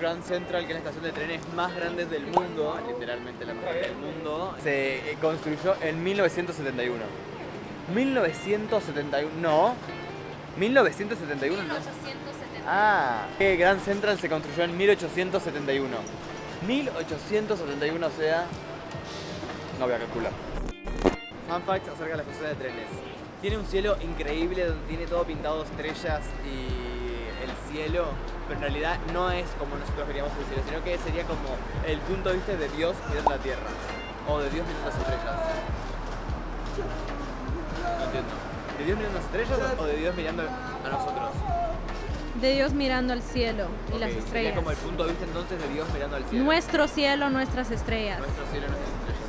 Grand Central, que es la estación de trenes más grande del mundo, literalmente la más grande del mundo, se eh, construyó en 1971. 1971, no. 1971, no. 1870. Ah, que Grand Central se construyó en 1871. 1871, o sea. No voy a calcular. Fun facts acerca de la estación de trenes. Tiene un cielo increíble donde tiene todo pintado de estrellas y el cielo, pero en realidad no es como nosotros veríamos el cielo, sino que sería como el punto de vista de Dios mirando la tierra. O de Dios mirando las estrellas. No entiendo. ¿De Dios mirando las estrellas o de Dios mirando a nosotros? De Dios mirando al cielo y las Sería estrellas. como el punto de vista entonces de Dios mirando al cielo. Nuestro cielo, nuestras estrellas. Nuestro cielo, nuestras estrellas.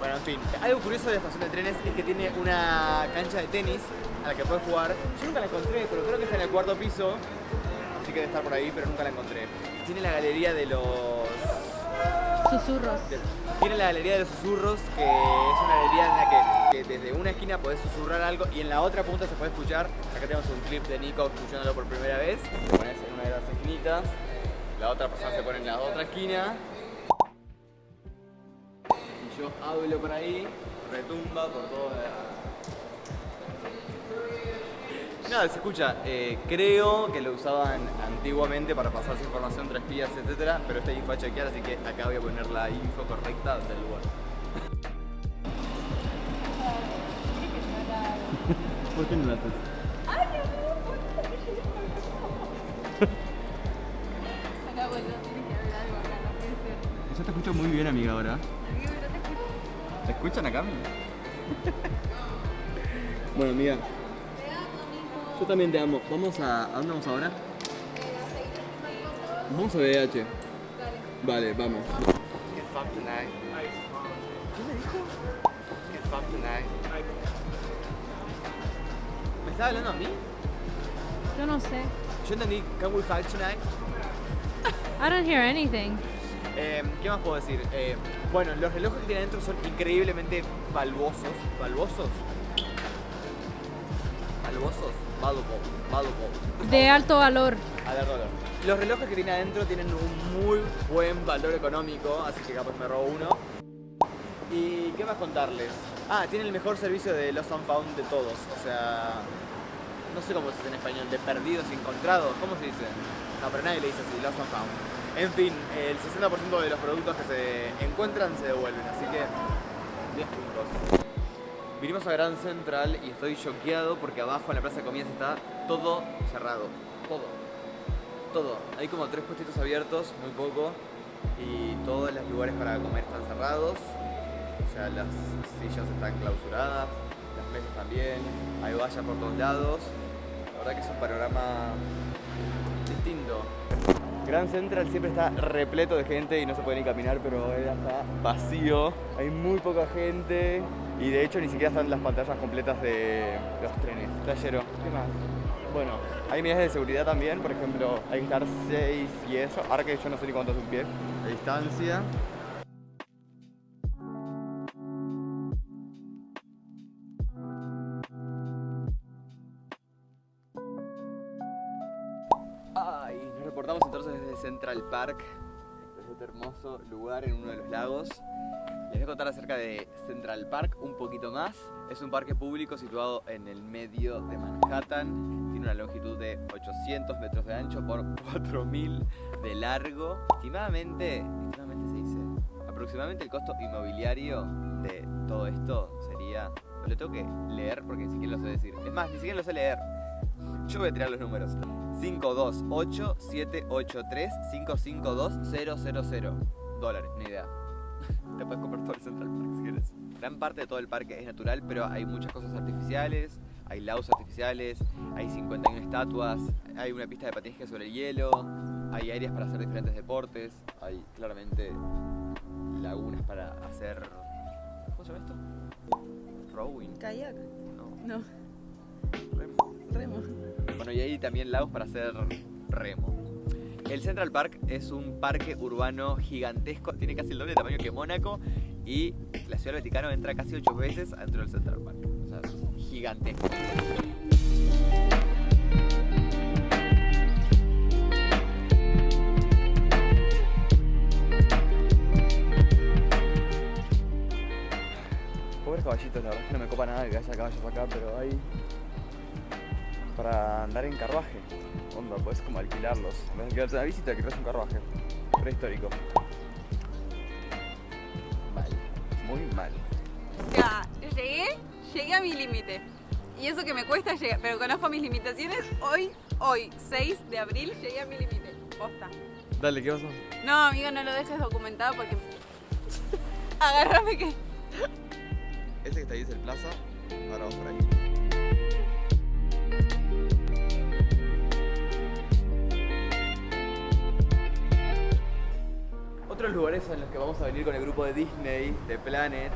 Bueno, en fin. Algo curioso de la estación de trenes es que tiene una cancha de tenis a la que puedes jugar. Yo nunca la encontré, pero creo que está en el cuarto piso. Que debe estar por ahí, pero nunca la encontré. Tiene la galería de los... Susurros. de- Tiene la galería de los susurros, que es una galería en la que, que desde una esquina podés susurrar algo y en la otra punta se puede escuchar. Acá tenemos un clip de Nico escuchándolo por primera vez. Te pones en una de las esquinitas, la otra persona se pone en la otra esquina. Y yo hablo por ahí, retumba por toda la... Nada, se escucha. eh, creo que lo usaban antiguamente para pasarse información entre espías, etcétera, pero esta info a chequear, así que acá voy a poner la info correcta del lugar. ¿Por qué no la haces? Yo te escucho muy bien, amiga, ahora. ¿Te escuchan acá, amiga? bueno, amiga. Yo también te amo. Vamos a. ¿A dónde vamos ahora? Vamos a BH. Vale, vamos. Get fucked tonight. ¿Qué me dijo? Get fucked tonight. ¿Me estaba hablando a mí? Yo no sé. Yo entendí Can we fight tonight? I don't hear anything. Eh, ¿Qué más puedo decir? Eh, bueno, los relojes que tiene adentro son increíblemente valvosos. ¿Valvosos? ¿Valvosos? De alto valor. Los relojes que tiene adentro tienen un muy buen valor económico, así que capaz me robo uno. ¿Y qué más contarles? Ah, tiene el mejor servicio de Lost and Found de todos. O sea, no sé cómo se dice en español, de perdidos y encontrados. ¿Cómo se dice? No, pero nadie le dice así, Lost and Found. En fin, el 60% de los productos que se encuentran se devuelven, así que 10 puntos. Vinimos a Gran Central y estoy choqueado porque abajo en la plaza de comidas está todo cerrado. Todo. Todo. Hay como tres puestitos abiertos, muy poco. Y todos los lugares para comer están cerrados. O sea, las sillas están clausuradas, las mesas también. Hay vallas por todos lados. La verdad que es un panorama distinto. Gran Central siempre está repleto de gente y no se puede ni caminar, pero ahora está vacío. Hay muy poca gente y de hecho ni siquiera están las pantallas completas de los trenes. Playero, ¿qué más? Bueno, hay medidas de seguridad también, por ejemplo, hay que estar 6 y eso. Ahora que yo no sé ni cuánto es un pie. La distancia. Ay, nos reportamos entonces desde Central Park, desde este hermoso lugar en uno de los lagos. Les voy a contar acerca de Central Park un poquito más. Es un parque público situado en el medio de Manhattan. Tiene una longitud de 800 metros de ancho por 4000 de largo. Estimadamente, estimadamente se dice, aproximadamente el costo inmobiliario de todo esto sería... Lo tengo que leer porque ni siquiera lo sé decir. Es más, ni siquiera lo sé leer. Yo voy a tirar los números. 528-783-552-000 dólares, ni idea. Te puedes comprar todo el Central Park si quieres. Gran parte de todo el parque es natural, pero hay muchas cosas artificiales. Hay lagos artificiales, hay 51 estatuas, hay una pista de patinaje sobre el hielo, hay áreas para hacer diferentes deportes, hay claramente lagunas para hacer... ¿Cómo se llama esto? Rowing. Kayak. No, No, remo. remo. Bueno, y hay también lagos para hacer remo. El Central Park es un parque urbano gigantesco, tiene casi el doble de tamaño que Mónaco y la Ciudad del Vaticano entra casi ocho veces dentro del Central Park. O sea, es gigantesco. Pobres caballitos, la verdad es que no me copa nada que haya caballos acá, pero hay para andar en carruaje. Onda, puedes como alquilarlos. En vez de quedarte una visita, alquilas un carruaje. Prehistórico. Mal. Muy mal. O sea, llegué, llegué a mi límite. Y eso que me cuesta llegar, pero conozco mis limitaciones. Hoy, hoy, 6 de abril, llegué a mi límite. Posta. Dale, ¿qué pasó? No, amigo, no lo dejes documentado porque... Agárrame que... Ese que está ahí es el plaza. Ahora vamos por ahí. En los que vamos a venir con el grupo de Disney, de Planet,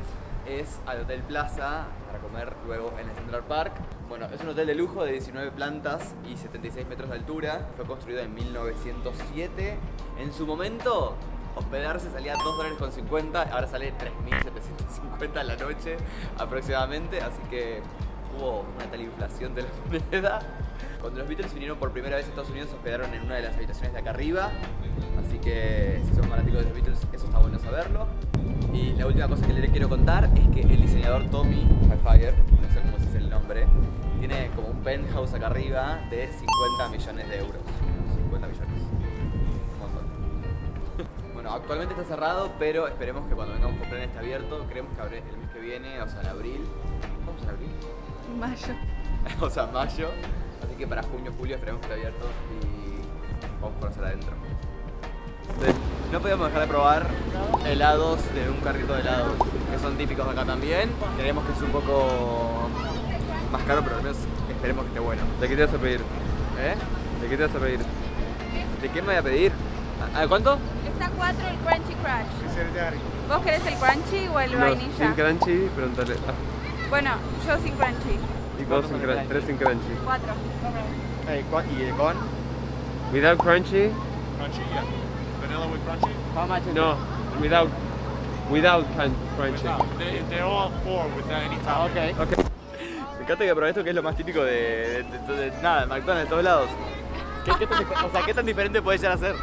es al Hotel Plaza para comer luego en el Central Park. Bueno, es un hotel de lujo de 19 plantas y 76 metros de altura. Fue construido en 1907. En su momento, hospedarse salía 2 dólares con 50, ahora sale 3.750 a la noche aproximadamente. Así que hubo una tal inflación de la moneda. Cuando los Beatles vinieron por primera vez a Estados Unidos, se hospedaron en una de las habitaciones de acá arriba. Así que si son fanáticos de los Beatles, eso está bueno saberlo. Y la última cosa que les quiero contar es que el diseñador Tommy Highfire, no sé cómo se dice el nombre, tiene como un penthouse acá arriba de 50 millones de euros. 50 millones. Un montón. Bueno, actualmente está cerrado, pero esperemos que cuando vengamos con plan esté abierto. Creemos que el mes que viene, o sea, en abril. ¿Vamos en abril? Mayo. o sea, mayo. Así que para junio, julio esperemos que esté abierto y vamos a conocer adentro. Entonces, no podíamos dejar de probar helados de un carrito de helados, que son típicos de acá también. Creemos que es un poco más caro, pero al menos esperemos que esté bueno. ¿De qué te vas a pedir? ¿Eh? ¿De qué te vas a pedir? ¿De qué me voy a pedir? ¿A a cuánto? Está 4 el Crunchy Crush. ¿Vos querés el Crunchy o el No, vainilla? sin crunchy, pregúntale. Ah, Bueno, yo sin Crunchy. y ¿Cuántos dos sin crunchy, tres sin crunchy. 4. ¿Y el con? Without crunchy? Crunchy, yeah. Vanilla with crunchy? How much is No, without, without crun- crunchy. Without. They, they're all four without any topping. ok. Ok. Me encanta que probé esto que es lo más típico de, de- de- de- nada, de McDonald's de todos lados. ¿Qué, qué tan, o sea, ¿qué tan diferente puede llegar a ser?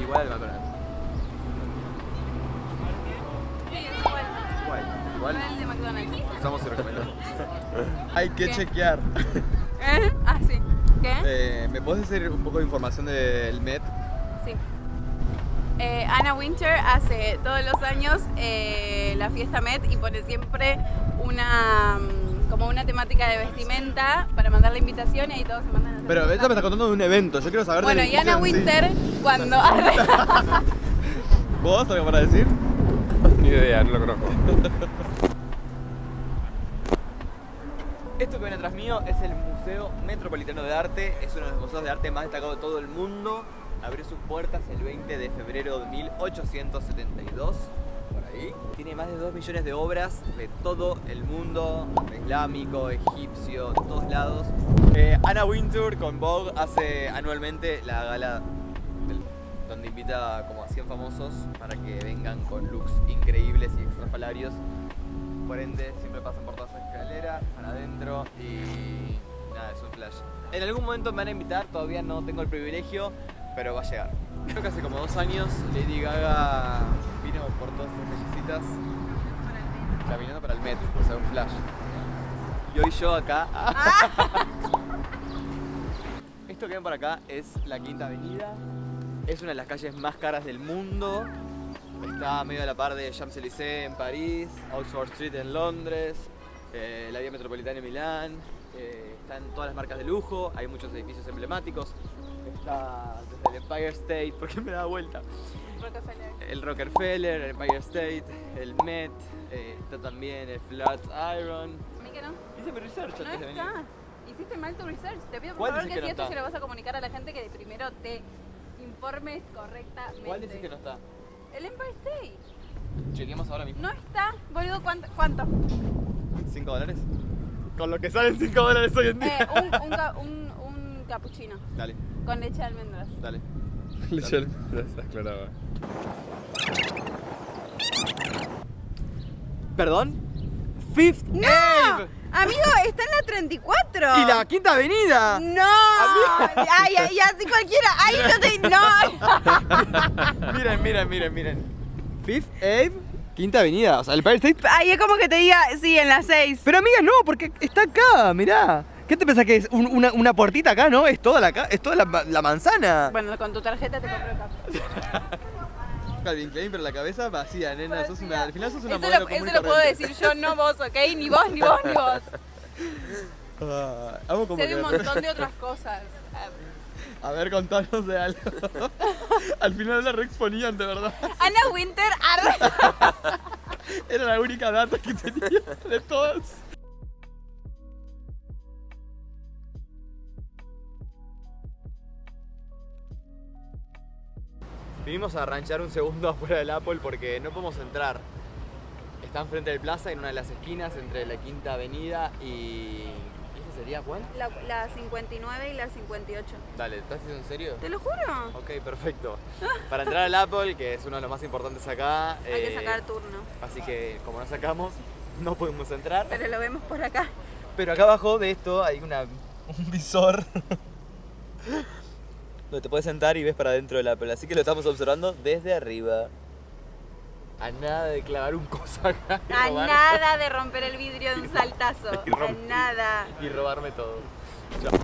Igual al McDonald's. Sí, es igual. Igual el de McDonald's. Usamos y recomendamos. Hay que ¿Qué? chequear. ¿Eh? Ah, sí. ¿Qué? Eh, ¿Me puedes decir un poco de información del Met? Sí. Eh, Anna Winter hace todos los años eh, la fiesta Met y pone siempre una mm, como una temática de vestimenta para mandar la invitación y ahí todos se mandan a Pero ella me está contando de un evento, yo quiero saber Bueno, y Anna sí. Winter cuando ¿Vos algo para decir? Ni idea, no lo conozco. Esto que ven atrás mío es el Museo Metropolitano de Arte, es uno de los museos de arte más destacados de todo el mundo. Abrió sus puertas el 20 de febrero de 1872, por ahí. Tiene más de 2 millones de obras de todo el mundo, islámico, egipcio, de todos lados. Eh, Anna Wintour con Vogue hace anualmente la gala donde invita como 100 famosos para que vengan con looks increíbles y extrafalarios. Por ende, siempre pasan por toda esa escalera, para adentro y nada, es un flash. En algún momento me van a invitar, todavía no tengo el privilegio, pero va a llegar. Creo que hace como dos años Lady Gaga vino por todas estas callecitas caminando para el Met, o sea, un flash. Y hoy yo acá. Esto que ven por acá es la Quinta Avenida. Es una de las calles más caras del mundo. Está medio a la par de Champs-Élysées en París, Oxford Street en Londres, eh, la vía metropolitana en Milán. eh, están todas las marcas de lujo, hay muchos edificios emblemáticos. Está desde el Empire State, ¿por qué me da vuelta? Rockefeller. El Rockefeller, el Empire State, el Met, eh, está también el Flatiron. A mí que no. Hice mi research No antes de venir. está. Hiciste mal tu research. Te pido por ¿Cuál favor que, que si no esto está? se lo vas a comunicar a la gente que primero te informes correctamente. ¿Cuál decís que no está? El Empire State. Chequeemos ahora mismo. No está, boludo, ¿cuánto? ¿Cuánto? ¿5 dólares? Con lo que salen 5 dólares hoy en día. Eh, un, un, ca- un, un cappuccino Dale, con leche de almendras. dale. Leche de almendras, aclaraba. ¿Perdón? Fifth ¡No! Ave. Amigo, está en la 34. ¡Y la Quinta Avenida! ¡No! ¡Ay, ay, así cualquiera! ¡Ay, no te... ¡No! miren, miren, miren, miren. Fifth Ave, Quinta Avenida. O sea, el Empire State. Ay, es como que te diga, sí, en las 6. Pero amiga, no, porque está acá, mirá. ¿Qué te pensás que es? Un- una, una puertita acá, no? Es toda la, es toda la, la manzana. Bueno, con tu tarjeta te compro acá. Calvin Klein, pero la cabeza vacía, nena. Sos una, al final sos una Eso modelo lo, común eso lo puedo decir yo, no vos, ¿ok? Ni vos, ni vos, ni vos. Ah, como Sé de un montón de otras cosas. A ver, contanos de algo. Al final la reexponían, de verdad. Ana Winter. Era la única data que tenía de todas. Vinimos a ranchar un segundo afuera del Apple porque no podemos entrar. Está enfrente del plaza en una de las esquinas entre la Quinta Avenida y... ¿Esa sería cuál? La, la 59 y la 58. Dale, ¿estás en serio? ¿Te lo juro? Ok, perfecto. Para entrar al Apple, que es uno de los más importantes acá... Hay que eh, sacar turno. Así que como no sacamos, no podemos entrar. Pero lo vemos por acá. Pero acá abajo de esto hay una, un visor donde te puedes sentar y ves para adentro del Apple. Así que lo estamos observando desde arriba. A nada de clavar un coso acá A robar- nada de romper el vidrio de un saltazo. A nada. y robarme todo. Chao.